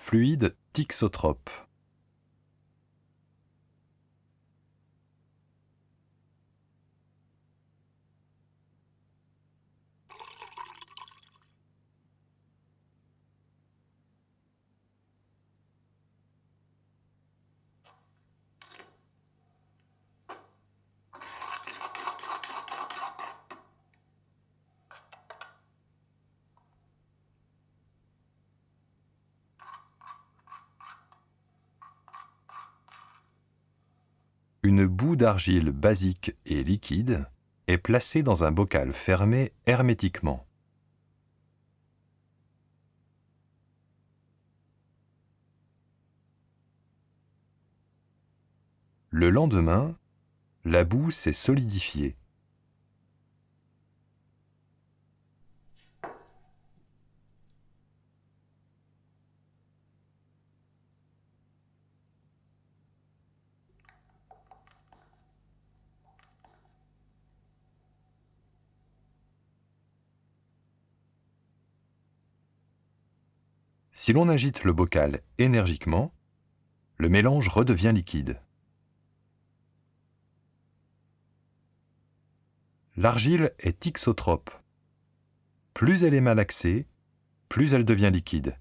fluide thixotrope. Une boue d'argile basique et liquide est placée dans un bocal fermé hermétiquement. Le lendemain, la boue s'est solidifiée. Si l'on agite le bocal énergiquement, le mélange redevient liquide. L'argile est thixotrope. Plus elle est malaxée, plus elle devient liquide.